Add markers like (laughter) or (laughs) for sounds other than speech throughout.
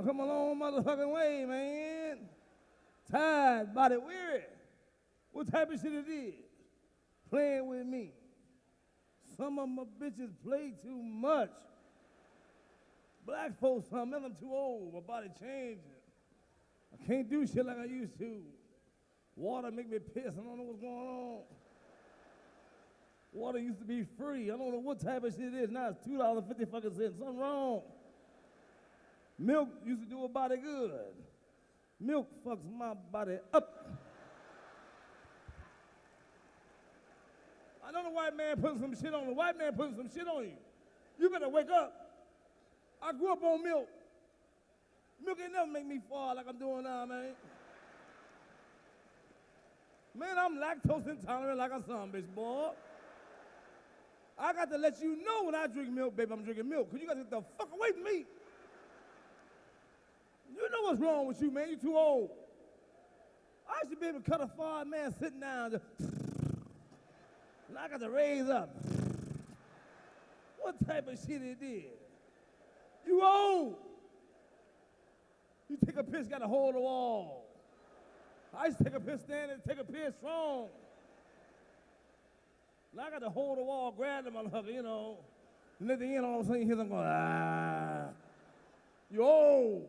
I come a long motherfucking way, man. Tired, body weary. What type of shit it is? Playing with me. Some of my bitches play too much. Black folks, some of them too old. My body changing. I can't do shit like I used to. Water make me piss. I don't know what's going on. Water used to be free. I don't know what type of shit it is. Now it's two dollars fifty fucking cents. Something wrong. Milk used to do a body good. Milk fucks my body up. I know the white man putting some shit on the white man putting some shit on you. You better wake up. I grew up on milk. Milk ain't never make me fall like I'm doing now, man. Man, I'm lactose intolerant like a son, bitch, boy. I got to let you know when I drink milk, baby, I'm drinking milk, because you got to get the fuck away from me. You know what's wrong with you, man. You too old. I should be able to cut a far man sitting down. (laughs) And I got to raise up. What type of shit it is? You old. You take a piss, got to hold the wall. I used to take a piss standing, take a piss strong. Now I got to hold the wall, grab the motherfucker, you know. And at the end, all of a sudden, you hear them going, ah. You old.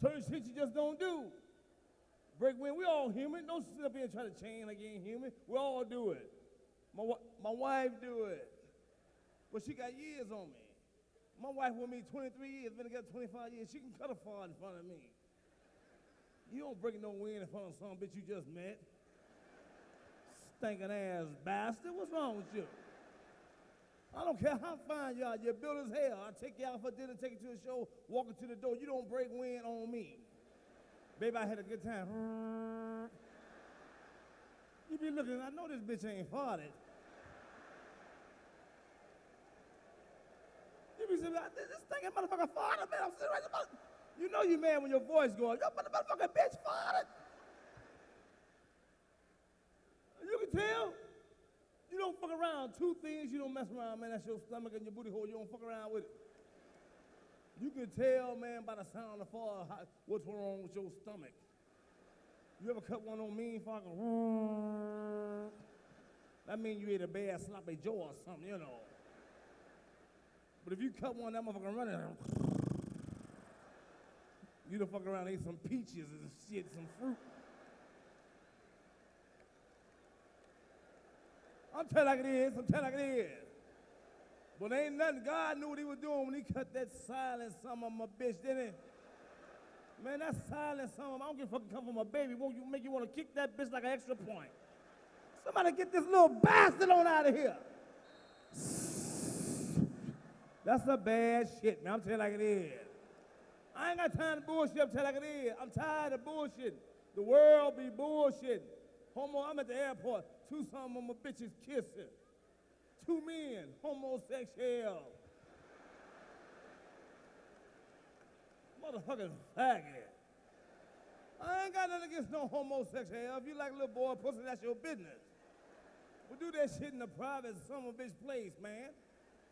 Certain shit you just don't do. Break wind, we all human. Don't sit up here and try to chain like you ain't human. We all do it. My, my wife do it. But she got years on me. My wife with me 23 years, been together 25 years. She can cut a fart in front of me. You don't break no wind in front of some bitch you just met. Stinking ass bastard. What's wrong with you? I don't care how fine you are. You're built as hell. I take you out for dinner, take you to a show, walk you to the door. You don't break wind on me. Baby, I had a good time. You be looking, I know this bitch ain't farted. You be saying, this stinking motherfucker farted, man. I'm sitting right. You know you mad when your voice going, yo, motherfucking bitch farted. You can tell. You don't fuck around. Two things you don't mess around, man. That's your stomach and your booty hole. You don't fuck around with it. You can tell, man, by the sound of the fall what's wrong with your stomach. You ever cut one on mean fucking? That means you ate a bad sloppy jaw or something, you know. But if you cut one, that motherfucker running. You done fuck around ate some peaches and shit, some fruit. I'm telling like it is. I'm telling like it is. But ain't nothing. God knew what he was doing when he cut that silent son of my bitch, didn't he? Man, that silent son of I don't give a fuck come from a baby. Won't you make you want to kick that bitch like an extra point? Somebody get this little bastard on out of here. That's a bad shit, man. I'm telling like it is. I ain't got time to bullshit. I'm telling like it is. I'm tired of bullshit. The world be bullshit. Homo, I'm at the airport. Two some of my bitches kissing. Two men, homosexual. Motherfucking faggot. I ain't got nothing against no homosexual. If you like a little boy pussy, that's your business. We do that shit in the private some of bitch place, man.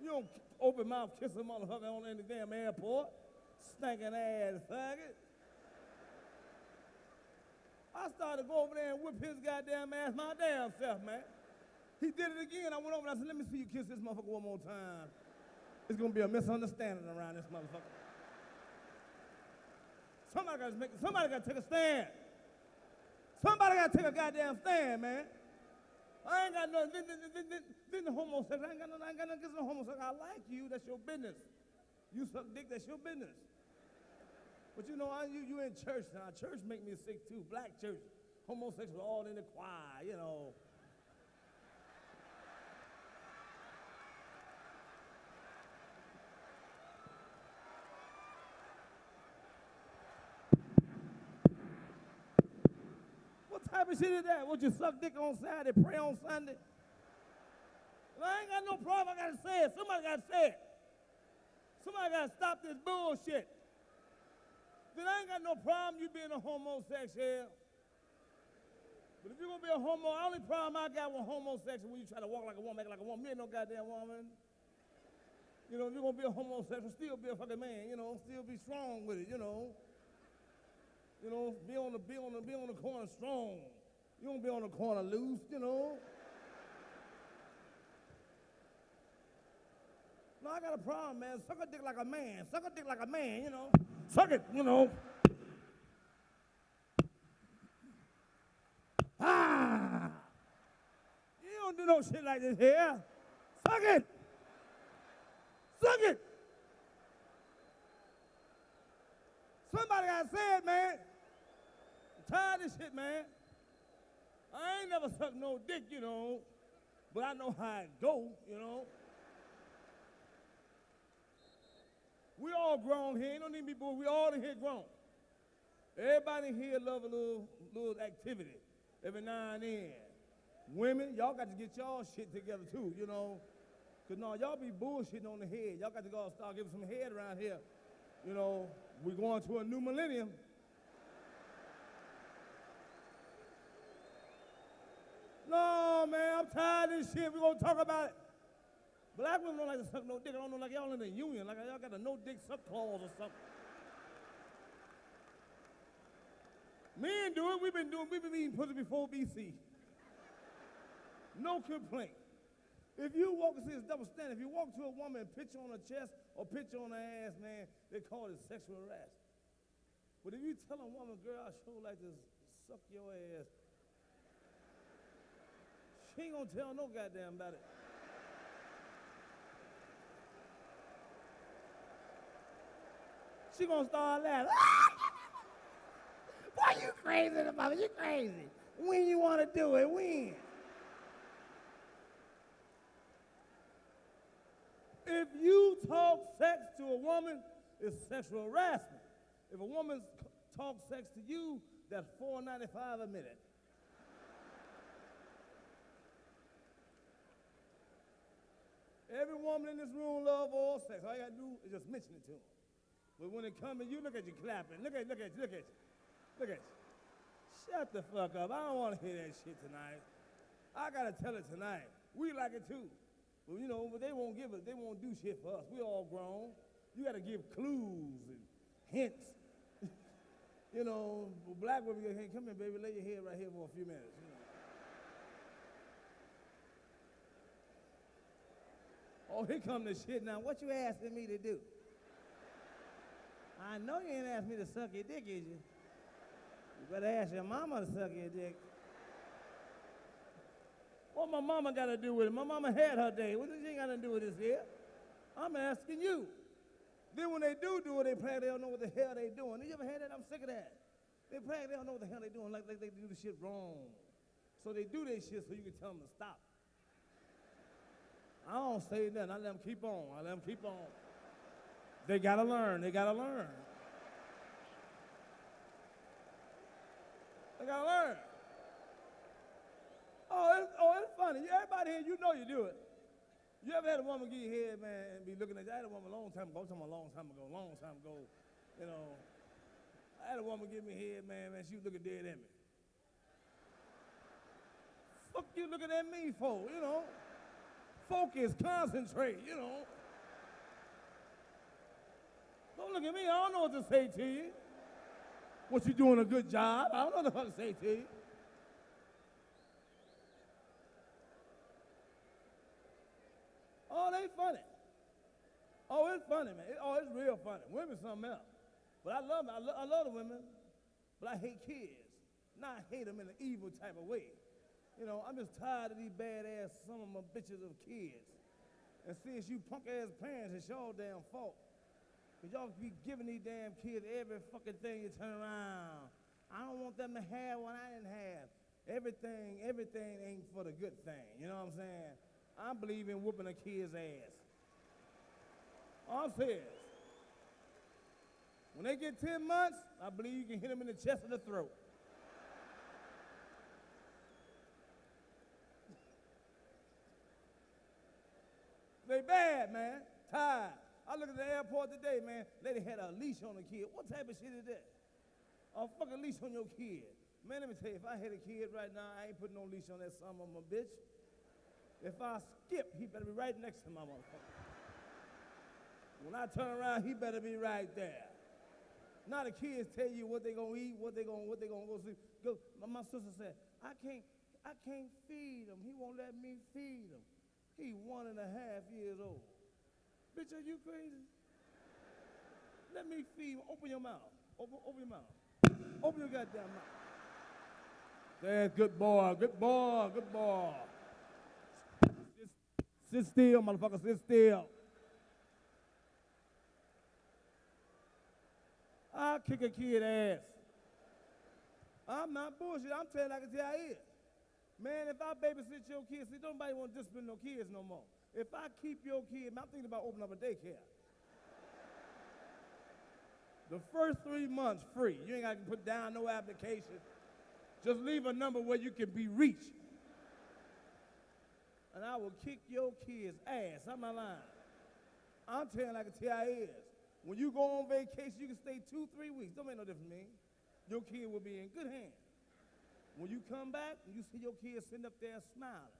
You don't open mouth kiss a motherfucker on any damn airport. Stinking ass faggot. I started to go over there and whip his goddamn ass my damn self, man. He did it again. I went over and I said, let me see you kiss this motherfucker one more time. It's gonna be a misunderstanding around this motherfucker. Somebody gotta make somebody gotta take a stand. Somebody gotta take a goddamn stand, man. I ain't got nothing. Then, then, then, then, the homosexual. I ain't got nothing. I ain't got nothing against the homosexual. I like you. That's your business. You suck dick. That's your business. But you know, I, you, you in church now. Church make me sick too. Black church. Homosexuals all in the choir, you know. What type of shit is that? Would you suck dick on Saturday, pray on Sunday? I ain't got no problem. I gotta say it. Somebody gotta say it. Somebody gotta stop this bullshit then I ain't got no problem you being a homosexual. But if you're gonna be a homo, the only problem I got with homosexual when you try to walk like a woman, act like a woman, you ain't no goddamn woman. You know, if you're gonna be a homosexual, still be a fucking man. You know, still be strong with it. You know. You know, be on the be on the be on the corner strong. You don't be on the corner loose. You know. No, I got a problem, man. Suck a dick like a man. Suck a dick like a man. You know. Suck it. You know. Ah. You don't do no shit like this here. Suck it. Suck it. Somebody got to say it, man. I'm tired of this shit, man. I ain't never sucked no dick, you know, but I know how it go, you know. We all grown here. Ain't no need to be bored. We all in here grown. Everybody here love a little, little activity every now and then. Women, y'all got to get y'all shit together too, you know. Cause no, y'all be bullshitting on the head. Y'all got to go start giving some head around here. You know, we're going to a new millennium. No, man, I'm tired of this shit. We're gonna talk about it. Black women don't like to suck no dick. I don't know, like y'all in the union, like y'all got a no dick suck clause or something. Men do it. We've been doing. We've been eating pussy before BC. No complaint. If you walk, and see, it's double standard. If you walk to a woman and pitch on her chest or pitch on her ass, man, they call it sexual harassment. But if you tell a woman, girl, I sure like to suck your ass, she ain't gonna tell no goddamn about it. She gonna start laughing. (laughs) Boy, you crazy, mother, you crazy. When you wanna do it, when? If you talk sex to a woman, it's sexual harassment. If a woman talks sex to you, that's $4.95 a minute. Every woman in this room love all sex. All you gotta do is just mention it to them. But when it comes to you, look at you clapping. Look at, look at, look at, look at. Shut the fuck up. I don't want to hear that shit tonight. I gotta tell it tonight. We like it too. But you know, but they won't give us, they won't do shit for us. We all grown. You gotta give clues and hints. (laughs) you know, black women go, hey, come here, baby, lay your head right here for a few minutes. You know. Oh, here come the shit now. What you asking me to do? I know you ain't asked me to suck your dick, is you? You better ask your mama to suck your dick. What my mama got to do with it? My mama had her day. What does she got to do with this here? I'm asking you. Then when they do do it, they play they don't know what the hell they doing. You ever had that? I'm sick of that. They play they don't know what the hell they doing, like, like they do the shit wrong. So they do their shit so you can tell them to stop. I don't say nothing. I let them keep on. I let them keep on. They gotta learn. They gotta learn. They gotta learn. Oh, it's, oh, it's funny. Everybody here, you know you do it. You ever had a woman give you head, man, and be looking at you? I had a woman a long time ago. I'm talking a long time ago, long time ago. You know, I had a woman give me head, man, man. She was looking dead at me. Fuck you looking at me for, you know? Focus, concentrate, you know? Don't look at me. I don't know what to say to you. What you doing a good job? I don't know what to say to you. Oh, they funny. Oh, it's funny, man. oh, it's real funny. Women something else. But I love, I, lo- I love the women, but I hate kids. Not hate them in an evil type of way. You know, I'm just tired of these badass some of my bitches of kids. And since you punk ass parents, it's your damn fault. Cause y'all be giving these damn kids every fucking thing you turn around. I don't want them to have what I didn't have. Everything, everything ain't for the good thing. You know what I'm saying? I believe in whooping a kid's ass. I'm serious. When they get 10 months, I believe you can hit them in the chest or the throat. they bad, man. Tired. I look at the airport today, man. Lady had a leash on the kid. What type of shit is that? A fucking leash on your kid. Man, let me tell you, if I had a kid right now, I ain't putting no leash on that son of a bitch. If I skip, he better be right next to my motherfucker. When I turn around, he better be right there. Now the kids tell you what they gonna eat, what they gonna, what they gonna go see. Go. My, my sister said, I can't, I can't feed him. He won't let me feed him. He one and a half years old. Bitch, are you crazy? Let me feed. Open your mouth. Open, open your mouth. Open your goddamn mouth. That's good boy, good boy, good boy. Sit, sit still, motherfucker, sit still. I'll kick a kid ass. I'm not bullshit. I'm telling like I tell you is. Man, if I babysit your kids, see, nobody want to discipline no kids no more. If I keep your kid, I'm thinking about opening up a daycare. the first three months free. You ain't got to put down no application. Just leave a number where you can be reached. And I will kick your kid's ass. I'm not lying. I'm telling like a TIS. When you go on vacation, you can stay two, three weeks. Don't make no difference to me. Your kid will be in good hands. When you come back, you see your kid sitting up there smiling.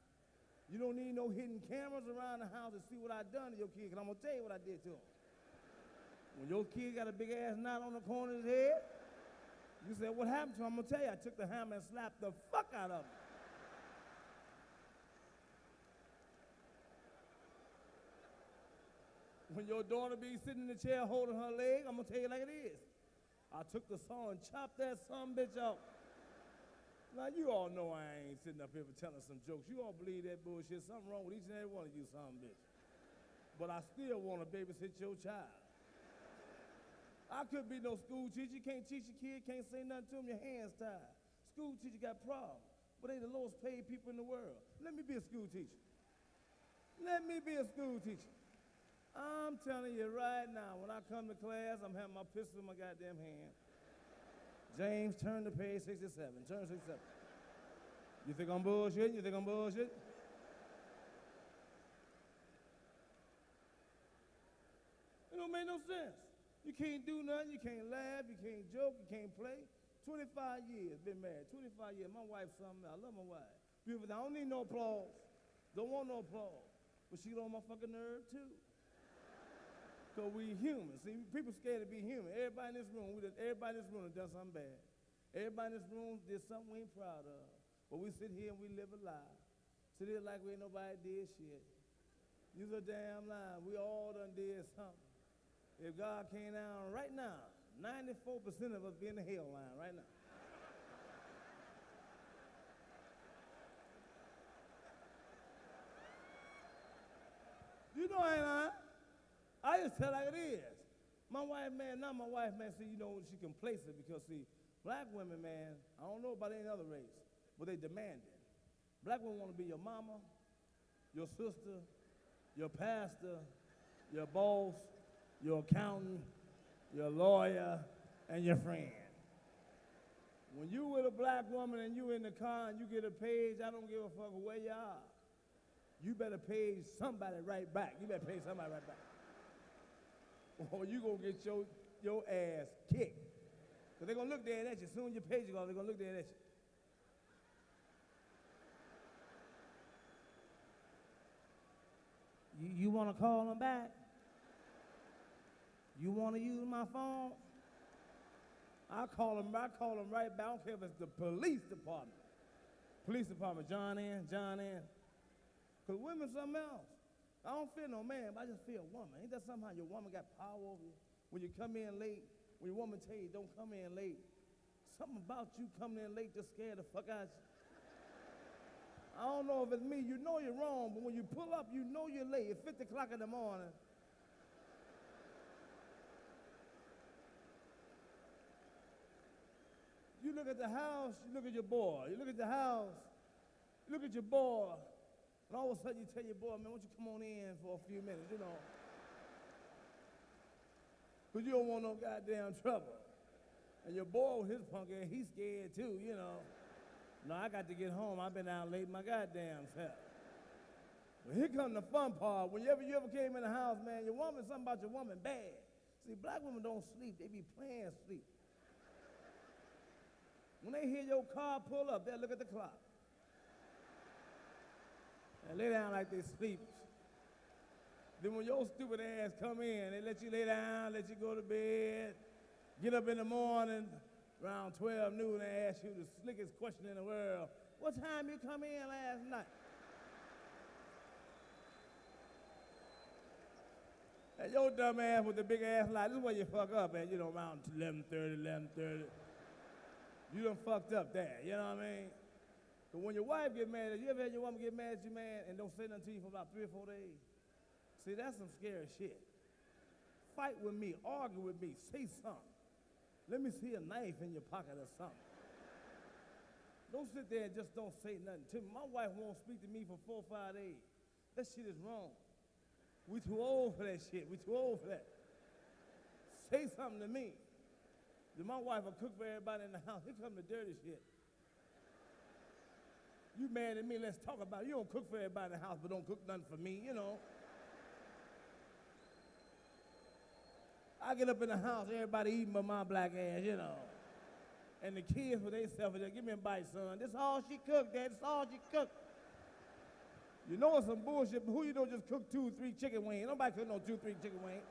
You don't need no hidden cameras around the house to see what I done to your kid, because I'm going to tell you what I did to him. When your kid got a big ass knot on the corner of his head, you say, what happened to him? I'm going to tell you, I took the hammer and slapped the fuck out of him. When your daughter be sitting in the chair holding her leg, I'm going to tell you like it is. I took the saw and chopped that son bitch off. Now, you all know I ain't sitting up here for telling some jokes. You all believe that bullshit. Something wrong with each and every one of you, son bitch. But I still want to babysit your child. I could be no school teacher. You can't teach a kid, can't say nothing to him, your hands tied. School teacher got problems, but they the lowest paid people in the world. Let me be a school teacher. Let me be a school teacher. I'm telling you right now, when I come to class, I'm having my pistol in my goddamn hand. James, turn to page 67. Turn to 67. You think I'm bullshit? You think I'm bullshit? It don't make no sense. You can't do nothing. You can't laugh. You can't joke. You can't play. 25 years, been married. 25 years. My wife's something. I love my wife. Beautiful. I don't need no applause. Don't want no applause. But she on my fucking nerve too. So we human. See, people scared to be human. Everybody in this room, we everybody in this room has done something bad. Everybody in this room did something we ain't proud of. But we sit here and we live a lie. Sit here like we ain't nobody did shit. You's a damn lie. We all done did something. If God came down right now, 94% of us be in the hell line right now. you know I ain't lying. I just tell like it is. My wife, man, not my wife, man, see, you know, she complacent because, see, black women, man, I don't know about any other race, but they demand it. Black women want to be your mama, your sister, your pastor, your boss, your accountant, your lawyer, and your friend. When you with a black woman and you in the car and you get a page, I don't give a fuck where you are. You better page somebody right back. You better pay somebody right back. (laughs) Or you gonna get your, your ass kicked. Because they're gonna look dead at you. As soon as your page goes, they're gonna look dead at you. You, you wanna call them back? You wanna use my phone? I call them, I call them right back. I don't care if it's the police department. Police department, John in, John in. Because women something else. I don't feel no man, but I just feel a woman. Ain't that somehow your woman got power over you? When you come in late, when your woman tell you don't come in late, something about you coming in late just scared the fuck out of you. I don't know if it's me. You know you're wrong, but when you pull up, you know you're late. It's 50 o'clock in the morning. You look at the house, you look at your boy. You look at the house, you look at your boy. And all of a sudden you tell your boy, man, why don't you come on in for a few minutes, you know? Because you don't want no goddamn trouble. And your boy with his punk ass, he's scared too, you know. No, I got to get home. I've been out late my goddamn self. But here come the fun part. Whenever you ever came in the house, man, your woman, something about your woman bad. See, black women don't sleep. They be playing sleep. When they hear your car pull up, they'll look at the clock and lay down like they sleep. Then when your stupid ass come in, they let you lay down, let you go to bed, get up in the morning around 12 noon and ask you the slickest question in the world. What time you come in last night? And your dumb ass with the big ass lie, this is where you fuck up at, you know, around 11.30, 11.30. You done fucked up there, you know what I mean? But when your wife get mad at you, ever had your woman get mad at you, man, and don't say nothing to you for about three or four days? See, that's some scary shit. Fight with me, argue with me, say something. Let me see a knife in your pocket or something. Don't sit there and just don't say nothing to me. My wife won't speak to me for four or five days. That shit is wrong. We too old for that shit. We too old for that. Say something to me. Then my wife will cook for everybody in the house. Here come the dirty shit. You mad at me, let's talk about it. You don't cook for everybody in the house, but don't cook nothing for me, you know. I get up in the house, everybody eating but my black ass, you know. And the kids for themselves, they give me a bite, son. This all she cooked, Dad. This all she cooked. You know it's some bullshit, but who you know just cook two, three chicken wings? Nobody cook no two, three chicken wings.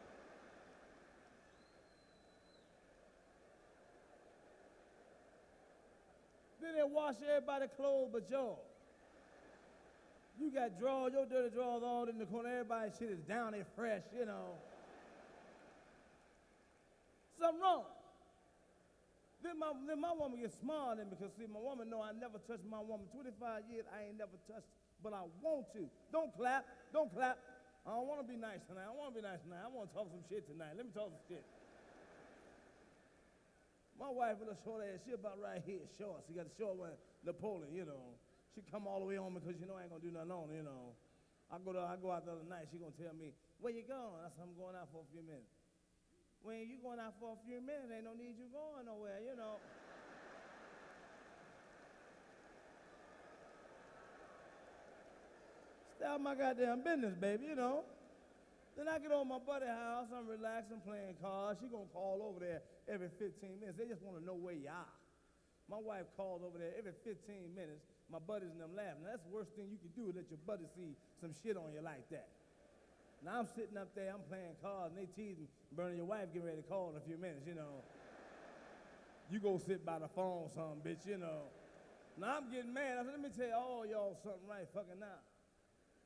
Then they wash everybody's clothes but yours. You got drawers, your dirty drawers all in the corner. Everybody's shit is down there fresh, you know. Something wrong. Then my, then my woman gets smart then because see, my woman know I never touched my woman. 25 years, I ain't never touched, but I want to. Don't clap, don't clap. I don't want to be nice tonight. I want to be nice tonight. I want to talk some shit tonight. Let me talk some shit. My wife with a short ass, she about right here, short. She got a short one, Napoleon, you know. She come all the way on me because you know I ain't gonna do nothing on you know. I go to, I go out the other night, she gonna tell me, where you going? I said, I'm going out for a few minutes. When you going out for a few minutes, ain't no need you going nowhere, you know. Out my goddamn business, baby, you know. Then I get on my buddy house, I'm relaxing, playing cards. She gonna call over there every 15 minutes. They just wanna know where you are. My wife calls over there every 15 minutes. My buddies and them laughing. Now, that's the worst thing you can do let your buddy see some shit on you like that. Now I'm sitting up there, I'm playing cards, and they teasing, Bernie, your wife getting ready to call in a few minutes, you know. You go sit by the phone, some bitch, you know. Now I'm getting mad. I said, let me tell all oh, y'all something right fucking now.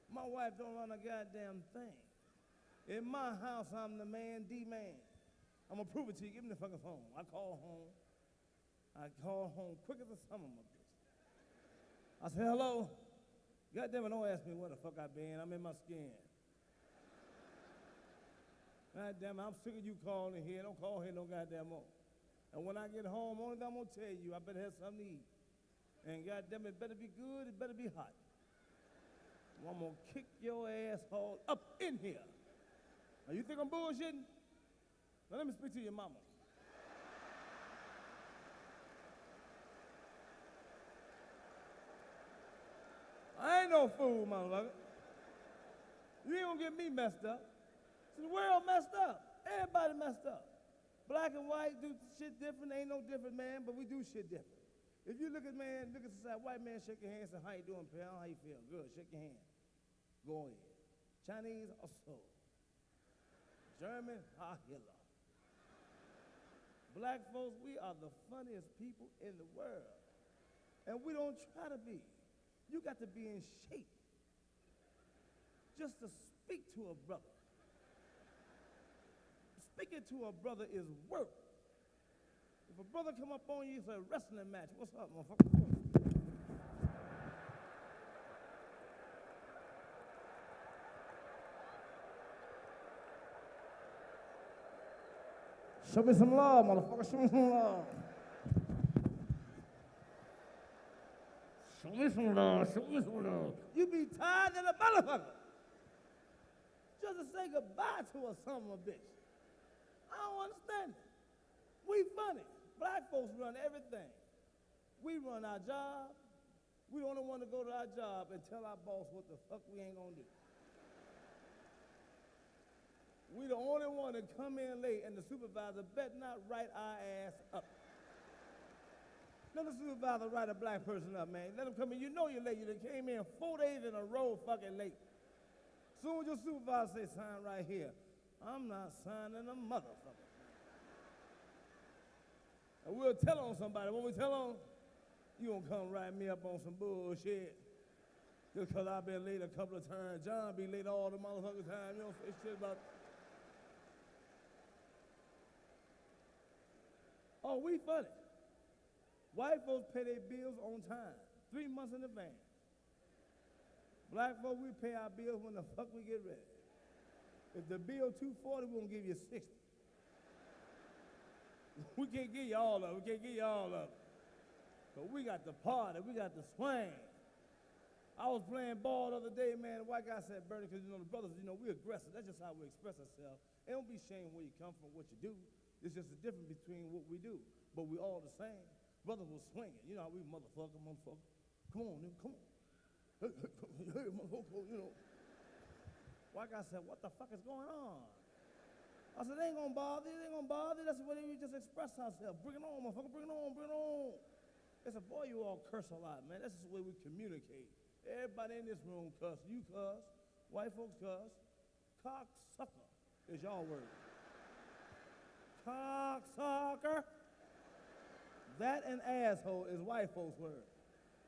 My wife don't run a goddamn thing. In my house, I'm the man, D man. I'm gonna prove it to you. Give me the fucking phone. I call home. I call home quick as a summer, my bitch. I say, hello. God damn it, don't ask me where the fuck I been. I'm in my skin. God damn it, I'm sick of you calling here. Don't call here no goddamn more. And when I get home, only thing I'm gonna tell you, I better have something to eat. And God damn it, it better be good, it better be hot. I'm gonna kick your asshole up in here. Now you think I'm bullshitting? Now let me speak to your mama. I ain't no fool, motherfucker. You ain't gonna get me messed up. See, the world messed up. Everybody messed up. Black and white do shit different. Ain't no different, man, but we do shit different. If you look at man, look at society, white man shake your hand, say, how you doing, pal? How you feel? Good, shake your hand. Go ahead. Chinese, also. German, (laughs) ah, ha Hitler. Black folks, we are the funniest people in the world. And we don't try to be. You got to be in shape just to speak to a brother. Speaking to a brother is work. If a brother come up on you, it's a wrestling match. What's up, motherfucker? Show me some love, motherfucker. Show me some love. Show me some love. Show me some love. You be tired than a motherfucker. Just to say goodbye to a son of a bitch. I don't understand it. We funny. Black folks run everything. We run our job. We only one to go to our job and tell our boss what the fuck we ain't gonna do. We the only one that come in late and the supervisor bet not write our ass up. Let the supervisor write a black person up, man. Let him come in. You know you're late. You came in four days in a row fucking late. Soon as your supervisor say sign right here, I'm not signing a motherfucker. And we'll tell on somebody. When we tell on, you gonna come write me up on some bullshit. Just because I've been late a couple of times. John be late all the motherfucking time. You don't say shit about. Oh, we funny. White folks pay their bills on time, three months in advance. Black folks, we pay our bills when the (laughs) fuck we get ready. If the bill 240, we gonna give you 60. (laughs) we can't give you all of it. We can't give you all of it. But we got the party, we got the swing. I was playing ball the other day, man. The white guy said, Bernie, because you know the brothers, you know, we aggressive. That's just how we express ourselves. And don't be ashamed where you come from, what you do. It's just the difference between what we do. But we all the same. Brothers was swinging. You know how we motherfucker, motherfucker. Come on, nigga, come on. Hey, hey, hey, motherfucker, you know. White guy said, what the fuck is going on? I said, they ain't gonna bother you, they ain't gonna bother you. That's the way we just express ourselves. Bring it on, motherfucker, bring it on, bring it on. They said, boy, you all curse a lot, man. That's just the way we communicate. Everybody in this room cuss. You cuss. White folks cuss. Cocksucker is y'all word. Cocksucker. That and asshole is white folks' word.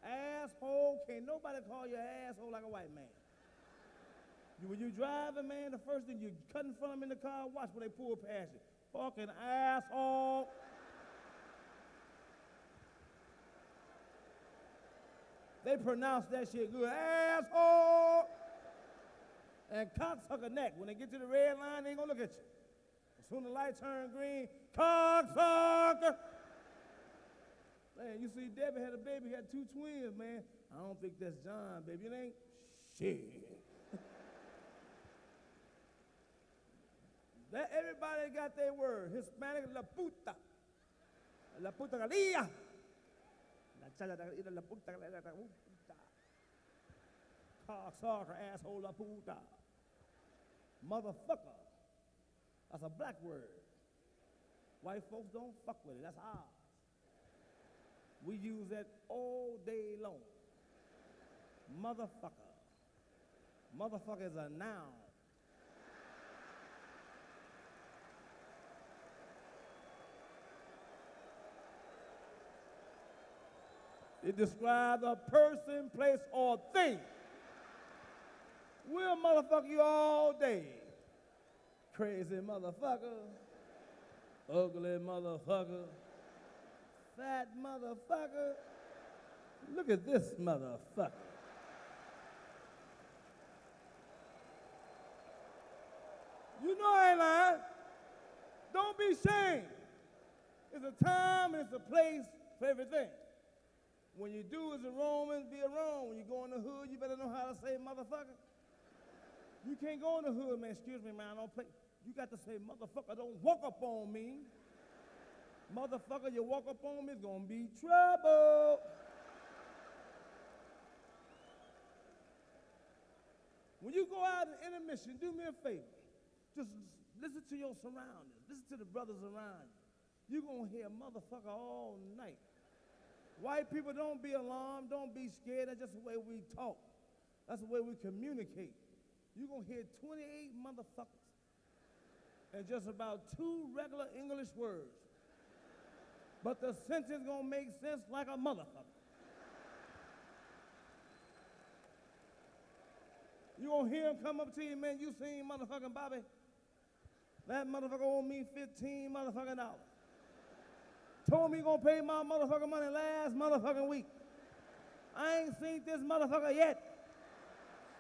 Asshole, can't nobody call you asshole like a white man. When you driving, man, the first thing you cut in front of them in the car, watch when they pull past you. Fucking asshole. They pronounce that shit good. Asshole. And cocksucker neck. When they get to the red line, they ain't gonna look at you. Soon the light turn green, cocksucker. Man, you see, Debbie had a baby, had two twins, man. I don't think that's John, baby. It ain't shit. that everybody got their word. Hispanic, la puta. La puta galilla. La chala la puta, la puta. Cocksucker, asshole, la puta. Motherfucker. That's a black word. White folks don't fuck with it. That's ours. We use that all day long. Motherfucker. Motherfucker is a noun. It describes a person, place, or thing. We'll motherfucker you all day. Crazy motherfucker. Ugly motherfucker. Fat motherfucker. Look at this motherfucker. You know I ain't lying. Don't be ashamed. It's a time and it's a place for everything. When you do as a Roman, be a Roman. When you go in the hood, you better know how to say motherfucker. You can't go in the hood, man. Excuse me, man. I don't play. You got to say motherfucker. Don't walk up on me. Motherfucker, you walk up on me, it's gonna be trouble. When you go out in intermission, do me a favor. Just listen to your surroundings. Listen to the brothers around you. You're gonna hear motherfucker all night. White people, don't be alarmed, don't be scared. That's just the way we talk. That's the way we communicate. You're gonna hear 28 motherfuckers and just about two regular English words. But the sentence gonna make sense like a motherfucker. You gonna hear him come up to you, man, you seen motherfucking Bobby? That motherfucker owe me 15 motherfucking dollars. Told me he gonna pay my motherfucking money last motherfucking week. I ain't seen this motherfucker yet.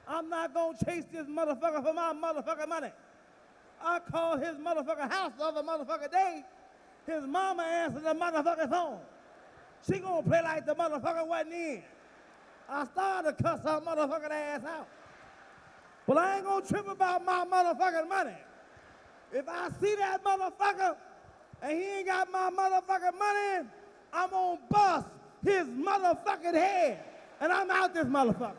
I'm not gonna chase this motherfucker for my motherfucking money. I called his motherfucking house the other motherfucking day. His mama answered the motherfucking phone. She gonna play like the motherfucker wasn't in. I started to cuss her motherfucking ass out. But I ain't gonna trip about my motherfucking money. If I see that motherfucker and he ain't got my motherfucking money, I'm gonna bust his motherfucking head. And I'm out this motherfucker.